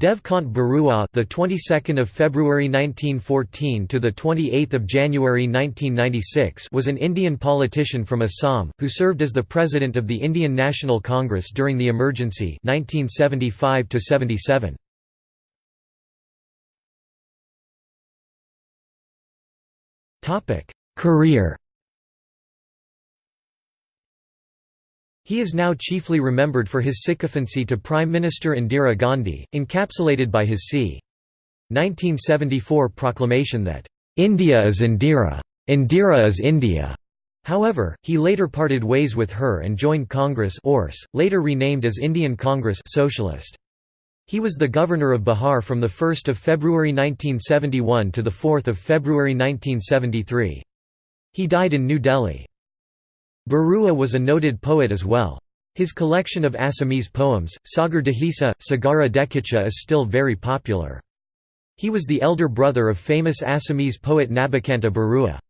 Dev Kant Barua, the 22nd of February 1914 to the 28th of January 1996, was an Indian politician from Assam who served as the president of the Indian National Congress during the emergency 1975 to 77. Topic: Career He is now chiefly remembered for his sycophancy to Prime Minister Indira Gandhi, encapsulated by his c. 1974 proclamation that, "'India is Indira. Indira is India'". However, he later parted ways with her and joined Congress Urs, later renamed as Indian Congress Socialist. He was the governor of Bihar from 1 February 1971 to 4 February 1973. He died in New Delhi. Barua was a noted poet as well. His collection of Assamese poems, Sagar Dekhisa, Sagara Dekicha is still very popular. He was the elder brother of famous Assamese poet Nabakanta Barua.